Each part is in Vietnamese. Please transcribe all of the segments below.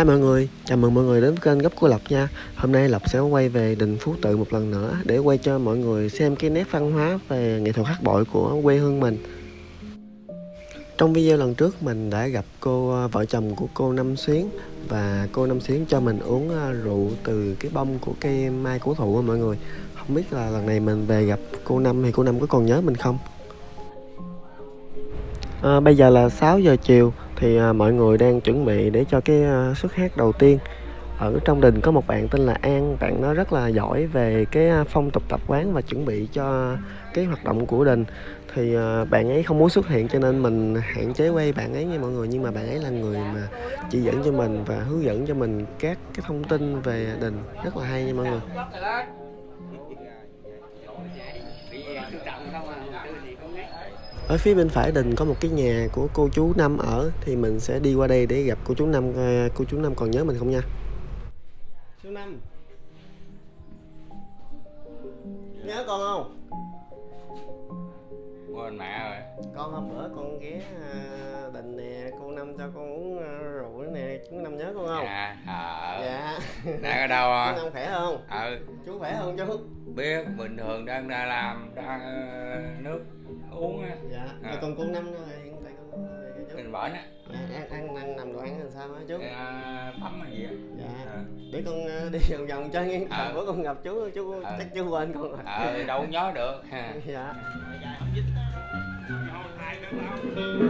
Hi mọi người, chào mừng mọi người đến kênh gấp của Lộc nha. Hôm nay Lộc sẽ quay về đình Phú Tự một lần nữa Để quay cho mọi người xem cái nét văn hóa về nghệ thuật hát bội của quê hương mình. Trong video lần trước mình đã gặp cô à, vợ chồng của cô Năm Xuyến Và cô Năm Xuyến cho mình uống à, rượu từ cái bông của cây mai cổ thụ mọi người. Không biết là lần này mình về gặp cô Năm thì cô Năm có còn nhớ mình không? À, Bây giờ là 6 giờ chiều thì à, mọi người đang chuẩn bị để cho cái à, hát đầu tiên. Ở trong đình có một bạn tên là An. Bạn nó rất là giỏi về cái à, phong tục tập quán và chuẩn bị cho cái hoạt động của đình. Thì à, bạn ấy không muốn xuất hiện cho nên mình hạn chế quay bạn ấy nha mọi người. Nhưng mà bạn ấy là người mà chỉ dẫn cho mình và hướng dẫn cho mình các cái thông tin về đình. Rất là hay nha mọi người. Ở phía bên phải đình có một cái nhà của cô chú Năm ở thì mình sẽ đi qua đây để gặp cô chú Năm coi cô chú Năm còn nhớ mình không nha? Chú Năm. Nhớ con không? Quên mẹ rồi. Con hôm bữa con ghé à, đình nè cô Năm cho con uống à, chú Năm nhớ con không? Dạ ờ. Dạ. Đang ở đâu chú à Năm khỏe không? Ừ. Chú khỏe không chú? Biết bình thường đang ra làm đang ờ, nước uống á. Dạ. À. à. còn cô Năm nữa hiện tại con Năm rồi chú. Trên bển á dạ, ăn ăn ăn nằm đồ ăn làm sao hả chú? À, tắm hay gì á. Dạ. Ờ. để con đi vòng vòng chơi nghe. Ờ. bữa con gặp chú chú Ờ. chắc chú quên con rồi. Ờ đâu nhớ được. Ha dạ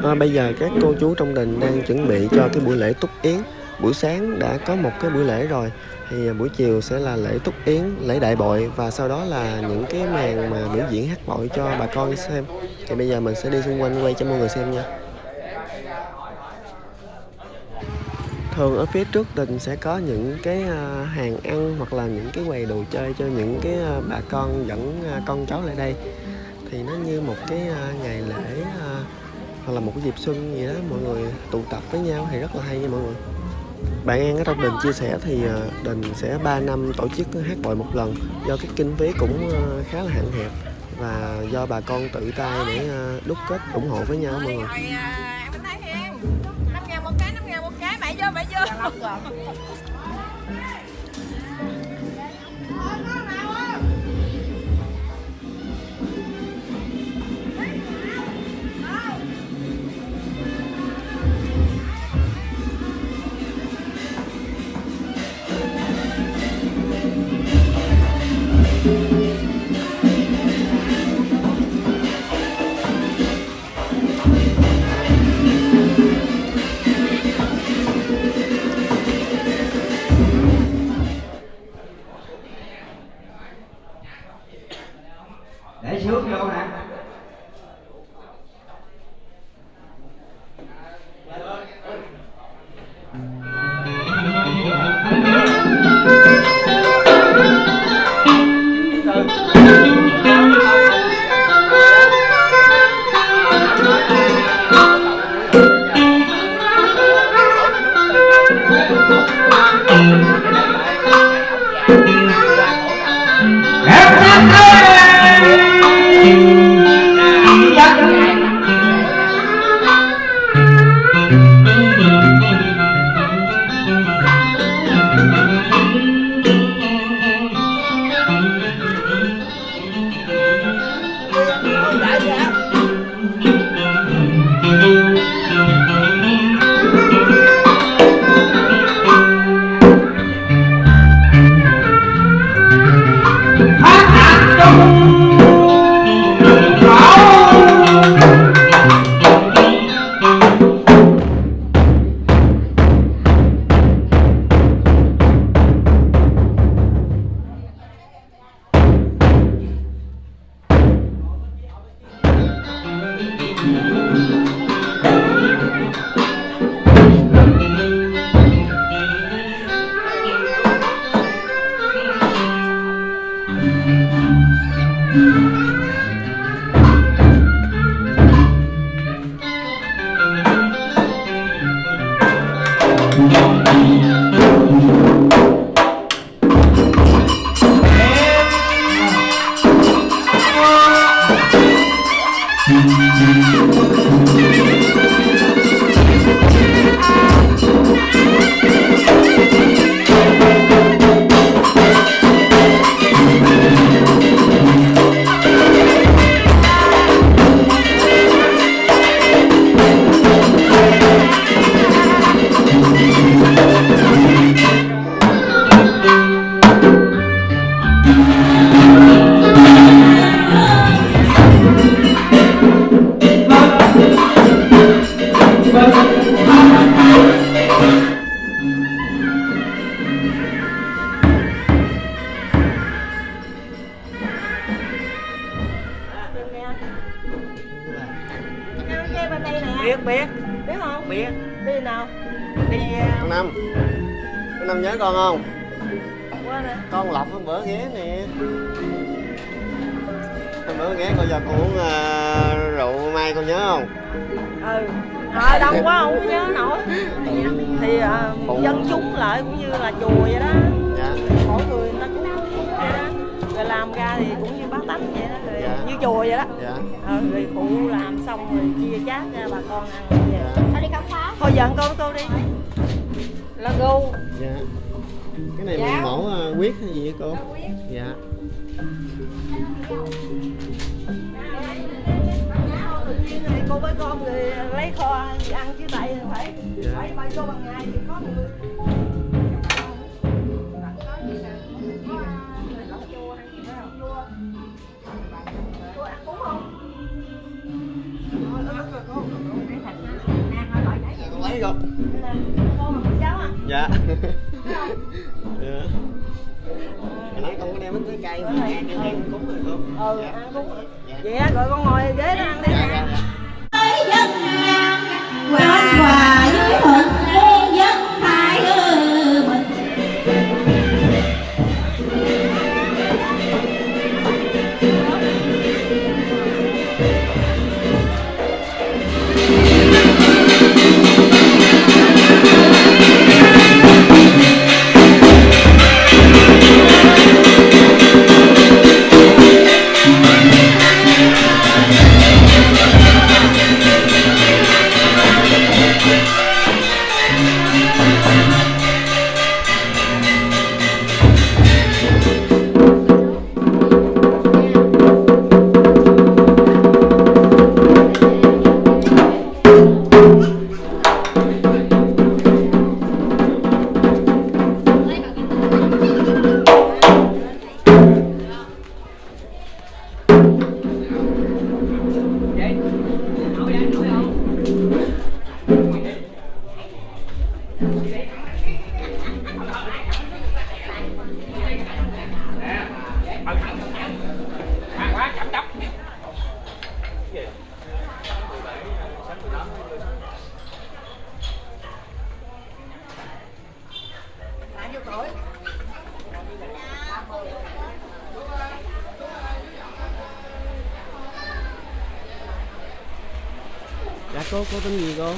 à, bây giờ các cô chú trong đình đang chuẩn bị cho cái buổi lễ túc yến. Buổi sáng đã có một cái buổi lễ rồi. Thì à, buổi chiều sẽ là lễ túc yến lễ đại bội và sau đó là những cái màn mà biểu diễn hát bội cho bà con xem. Thì bây giờ mình sẽ đi xung quanh quay cho mọi người xem nha. Thường ở phía trước đình sẽ có những cái à, hàng ăn hoặc là những cái quầy đồ chơi cho những cái à, bà con dẫn con cháu lại đây thì nó như một cái à, ngày lễ à, hoặc là một cái dịp xuân gì đó mọi người tụ tập với nhau thì rất là hay nha mọi người. Bạn An ở trong đình chia sẻ thì à, đình sẽ 3 năm tổ chức hát bội một lần do cái kinh phí cũng khá là hạn hẹp và do bà con tự tay để đúc kết ủng hộ với nhau mọi người. Em thấy 5 ngàn một cái, 5 ngàn một cái, mày vô, mày vô ừ, dạ. vậy á rồi con ngồi ghế đó cô tên gì cô?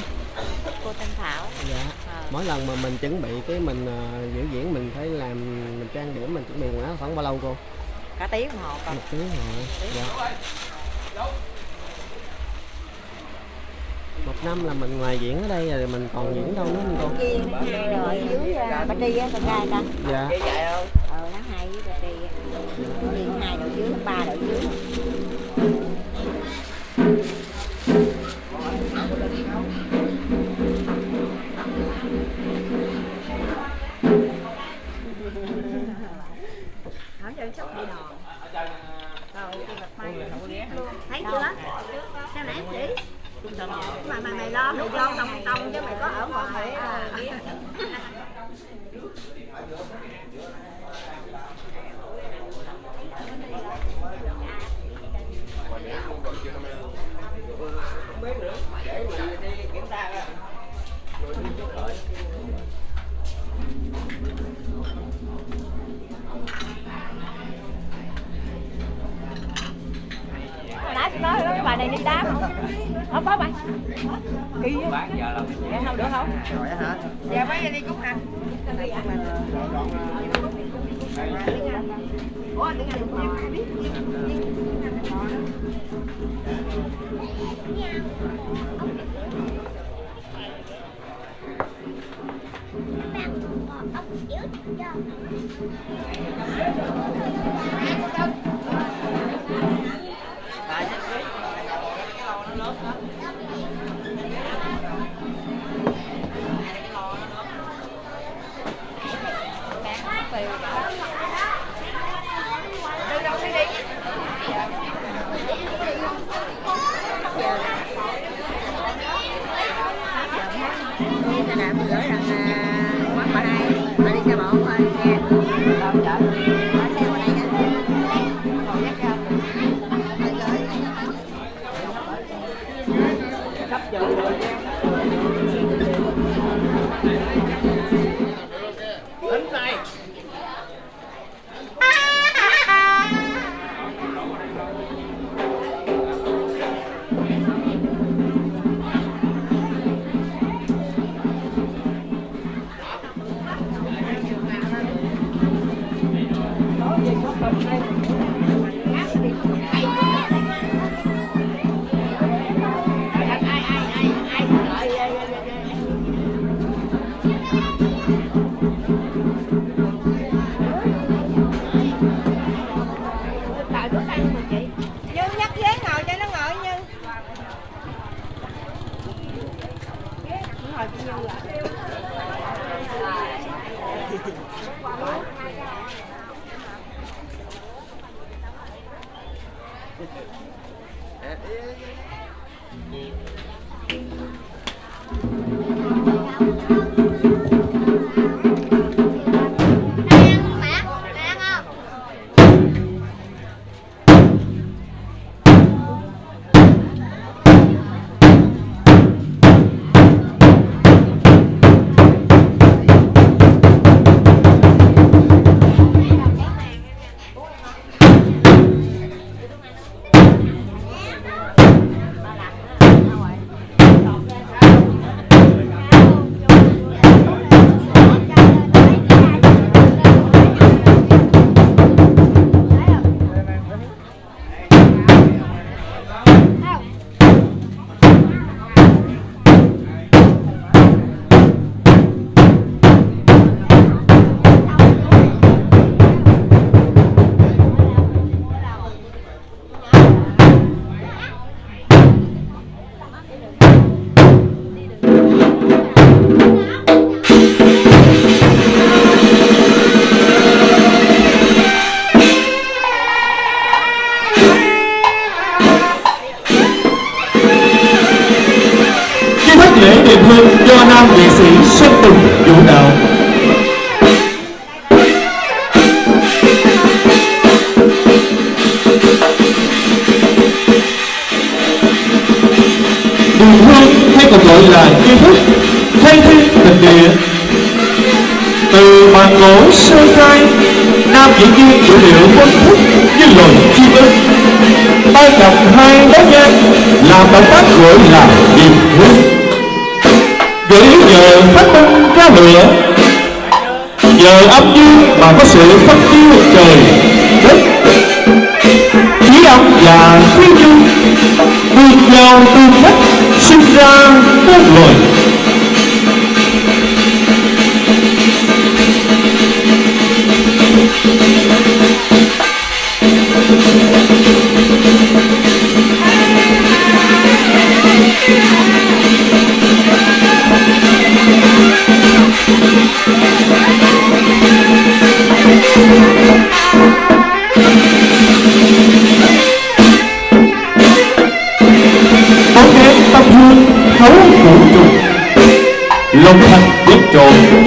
Cô thanh thảo. Dạ. À. mỗi lần mà mình chuẩn bị cái mình uh, diễn mình phải làm mình trang điểm mình chuẩn bị quần khoảng bao lâu cô? Cả tiếng đồng hồ còn một tiếng đồng hồ. Dạ một năm là mình ngoài diễn ở đây rồi mình còn diễn đâu nữa không cô? Diễn hai rồi dưới bà tri á con trai ta. Dạ.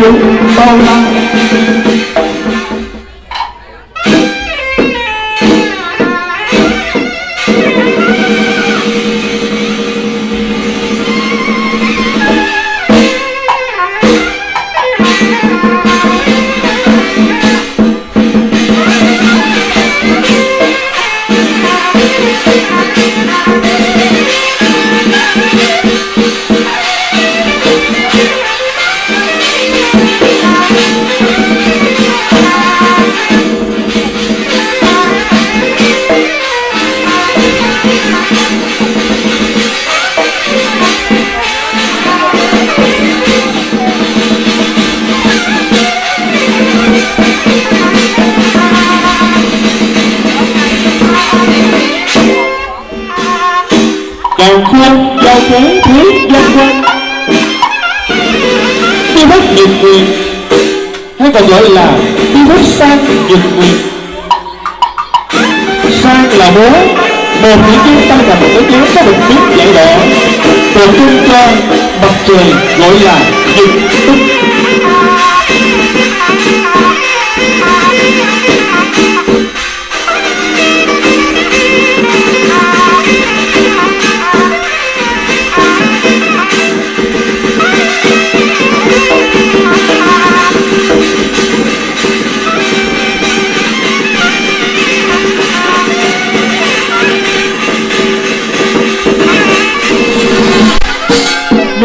Trộn chúng nhược quyền hay còn gọi là virus sang nhược quyền sang là bố, một những chúng ta là một cái tiếng có được tiếng dạy đỏ tượng trưng cho mặt trời gọi là nhược tức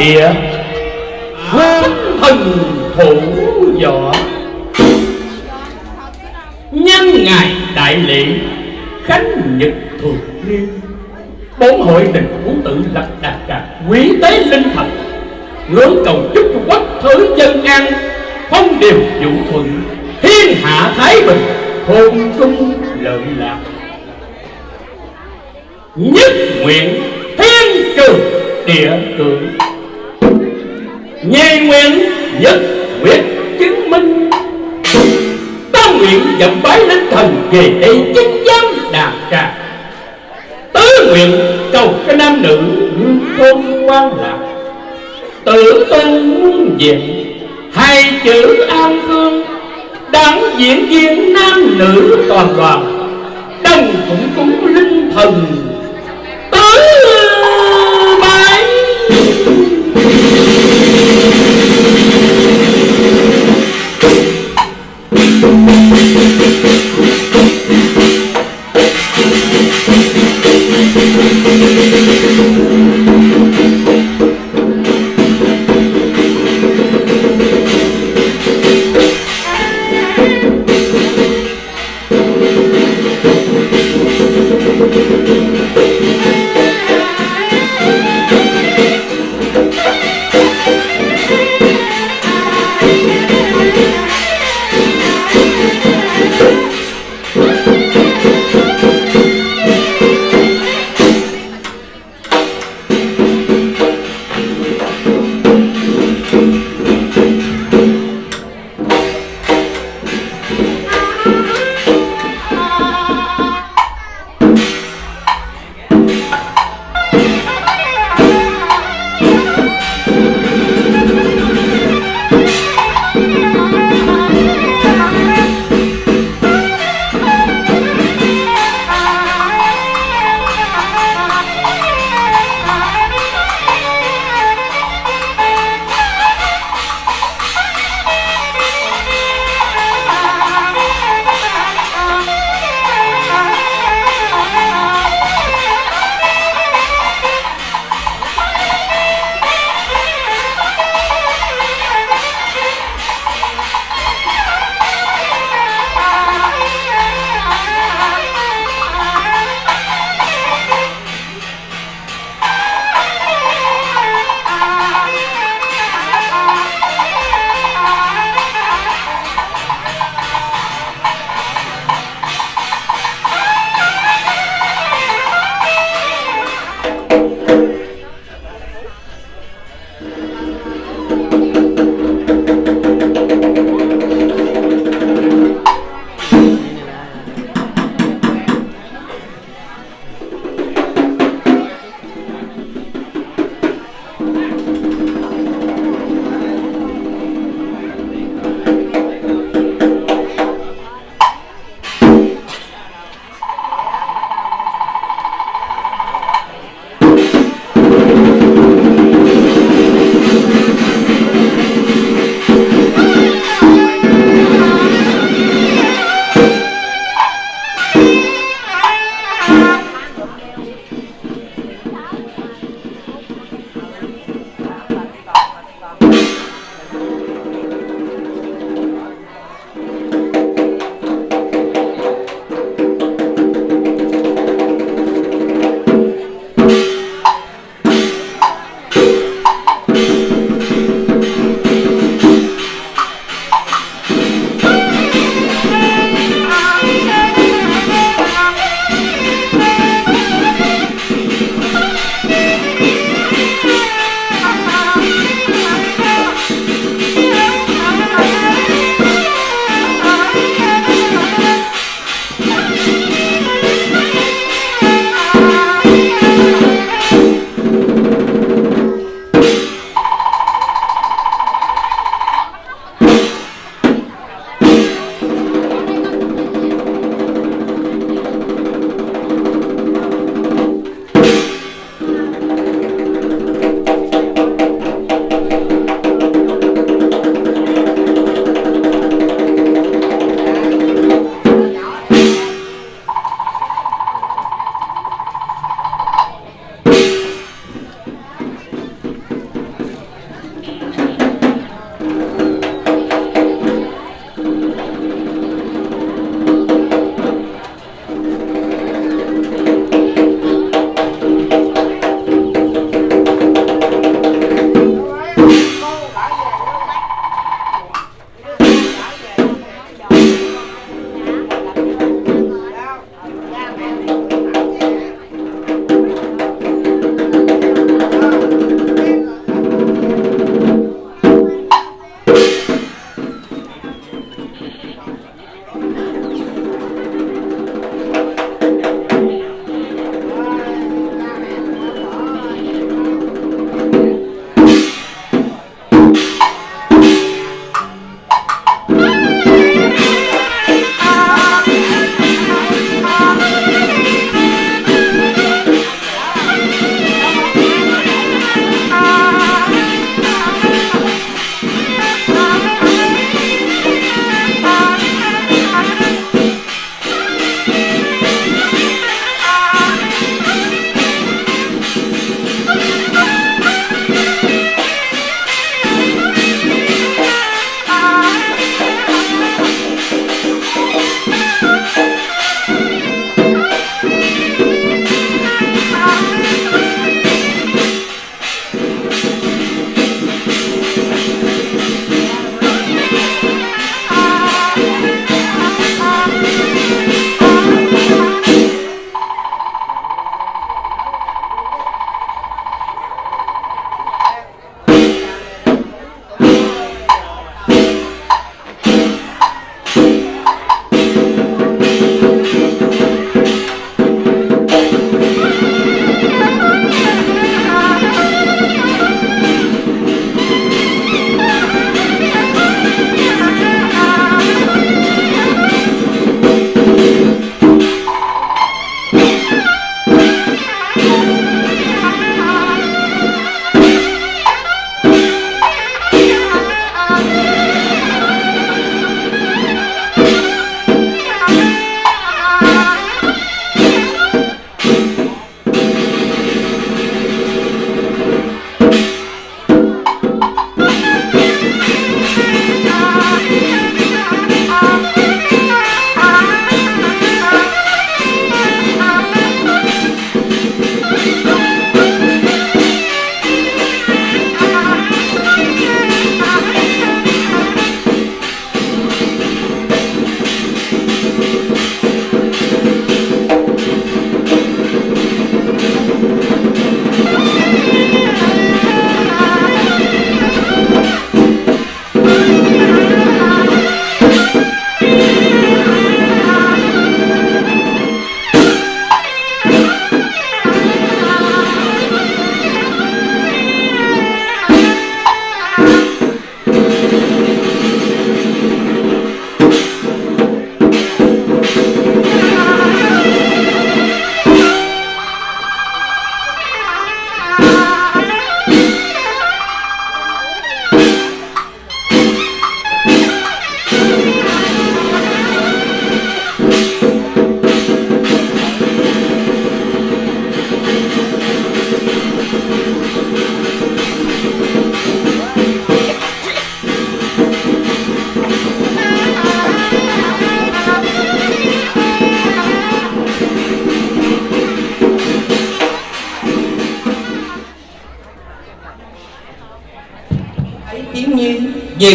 địa. Hương thần thủ võ nhân ngày đại lễ, khánh nhật thường niên. Bốn hội đình muốn tự lập đạt cả quý tế linh thần ngưỡng cầu chúc cho quốc thứ dân an. Phong điều vũ thuận, thiên hạ thái bình hôn trung lợi lạc. Nhất nguyện thiên trường địa cường Nhi nguyện nhất quyết chứng minh. Ta nguyện dậm bái linh thần về đây chứng giám đàn trà tứ nguyện cầu cái nam nữ thôn quan lạc. Tự tôn muôn diện hai chữ an khương. Đáng diễn viên nam nữ toàn đoàn đồng cũng cúng linh thần. Tứ bái. thank you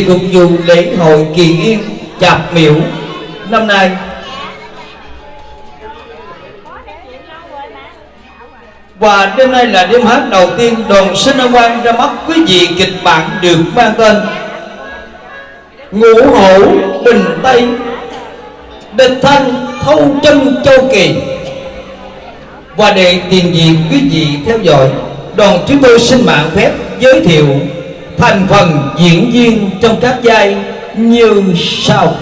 cùng phục vụ lễ hội kỳ yên, chạp miễu. Năm nay, và đêm nay là đêm hát đầu tiên đoàn sinh âm Quang ra mắt. Quý vị kịch bản được mang tên ngũ hổ bình tây, địch thanh thâu chân châu kỳ. Và để tiền diện quý vị theo dõi, đoàn chúng tôi xin mạng phép giới thiệu thành phần diễn viên trong các vai như sau.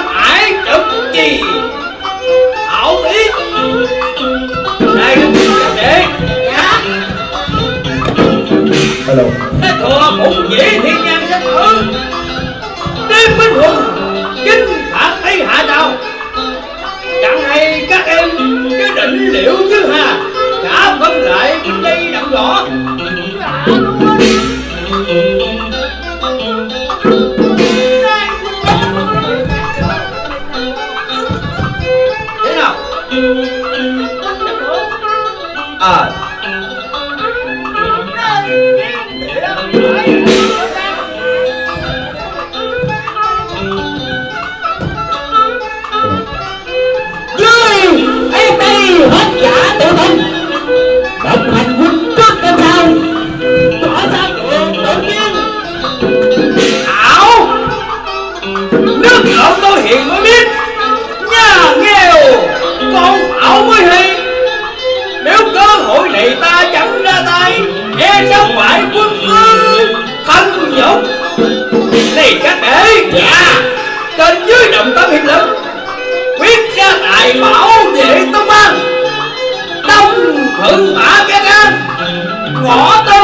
Quan hải trực trì hảo ý. Các đệ dạ? Hello. thế thừa cũng dễ thiên nhan sẽ thử đêm binh hùng chinh phạt tây hạ đào. Chẳng hay các em cứ định liệu chứ hà. Cả phân lại đây đặng rõ trên dưới đồng tâm hiệp lực quyết ra tài bảo vệ tông an đông khử mã bé an ngõ tên